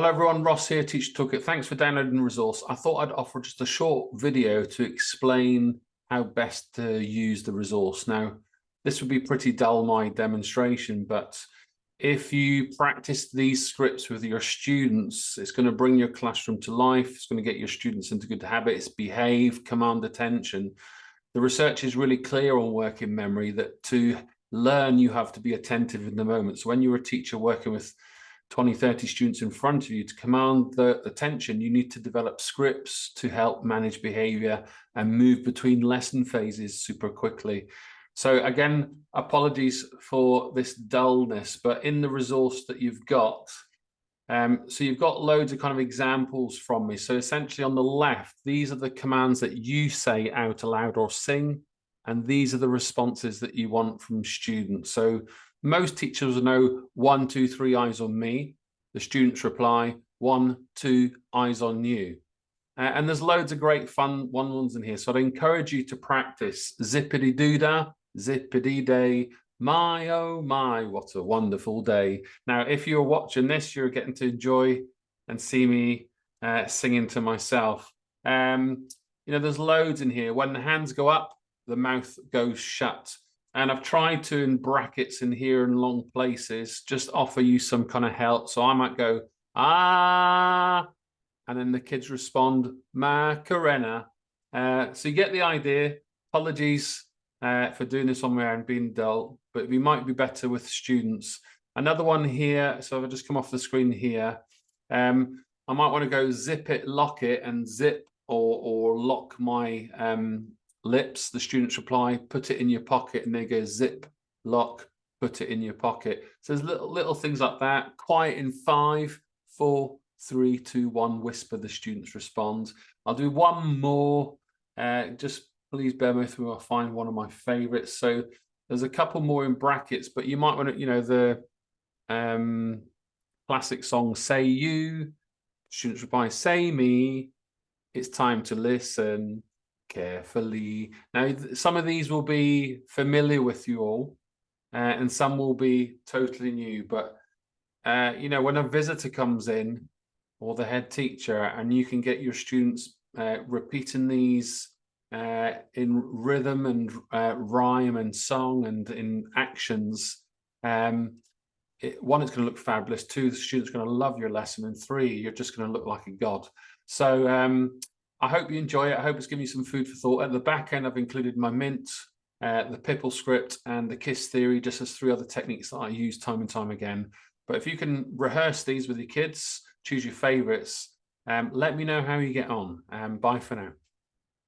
Hello everyone, Ross here, Teacher Toolkit. Thanks for downloading the resource. I thought I'd offer just a short video to explain how best to use the resource. Now, this would be pretty dull, my demonstration, but if you practice these scripts with your students, it's going to bring your classroom to life. It's going to get your students into good habits, behave, command attention. The research is really clear on working memory that to learn, you have to be attentive in the moment. So when you're a teacher working with 20, 30 students in front of you to command the attention, you need to develop scripts to help manage behavior and move between lesson phases super quickly. So again, apologies for this dullness, but in the resource that you've got, um, so you've got loads of kind of examples from me. So essentially on the left, these are the commands that you say out aloud or sing, and these are the responses that you want from students. So most teachers know one, two, three eyes on me. The students reply, one, two, eyes on you. Uh, and there's loads of great fun one ones in here. So I'd encourage you to practice zippity doodah, zippity day, my oh my, what a wonderful day. Now, if you're watching this, you're getting to enjoy and see me uh, singing to myself. Um, you know, there's loads in here. When the hands go up, the mouth goes shut. And I've tried to, in brackets in here in long places, just offer you some kind of help. So I might go, ah, and then the kids respond, Macarena. Uh, so you get the idea. Apologies uh, for doing this on my own, being dull, but we might be better with students. Another one here, so if I just come off the screen here, um, I might want to go zip it, lock it, and zip or, or lock my um, lips, the students reply, put it in your pocket, and they go zip, lock, put it in your pocket. So there's little, little things like that. Quiet in five, four, three, two, one, whisper, the students respond. I'll do one more. Uh, just please bear with me, I'll find one of my favorites. So there's a couple more in brackets, but you might want to, you know, the um, classic song, Say You, students reply, Say Me, it's time to listen carefully. Now, some of these will be familiar with you all, uh, and some will be totally new. But, uh, you know, when a visitor comes in or the head teacher and you can get your students uh, repeating these uh, in rhythm and uh, rhyme and song and in actions, um, it, one, it's going to look fabulous. Two, the student's going to love your lesson. And three, you're just going to look like a god. So um, I hope you enjoy it. I hope it's given you some food for thought. At the back end, I've included my mint, uh, the PIPL script, and the KISS theory, just as three other techniques that I use time and time again. But if you can rehearse these with your kids, choose your favorites, um, let me know how you get on. Um, bye for now.